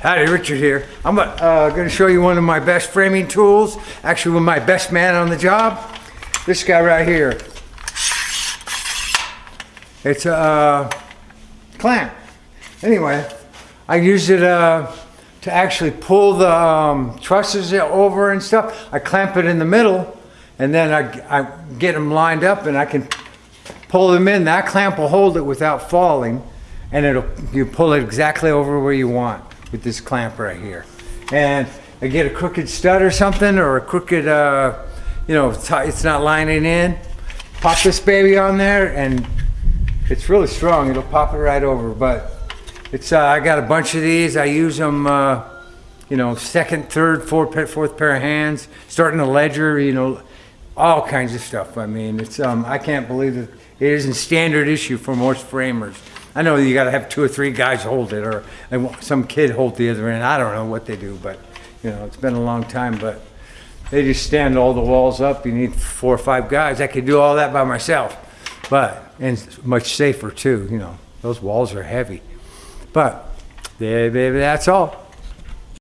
Howdy, Richard here. I'm uh, going to show you one of my best framing tools. Actually, with my best man on the job. This guy right here. It's a uh, clamp. Anyway, I use it uh, to actually pull the um, trusses over and stuff. I clamp it in the middle, and then I, I get them lined up, and I can pull them in. That clamp will hold it without falling, and it'll you pull it exactly over where you want with this clamp right here. And I get a crooked stud or something, or a crooked, uh, you know, it's not lining in. Pop this baby on there, and it's really strong. It'll pop it right over. But it's uh, I got a bunch of these. I use them, uh, you know, second, third, fourth, fourth pair of hands, starting a ledger, you know, all kinds of stuff. I mean, it's um, I can't believe that it isn't standard issue for most framers. I know you got to have two or three guys hold it, or some kid hold the other end. I don't know what they do, but you know, it's been a long time. But they just stand all the walls up. You need four or five guys. I could do all that by myself, but and much safer too. You know, those walls are heavy. But that's all.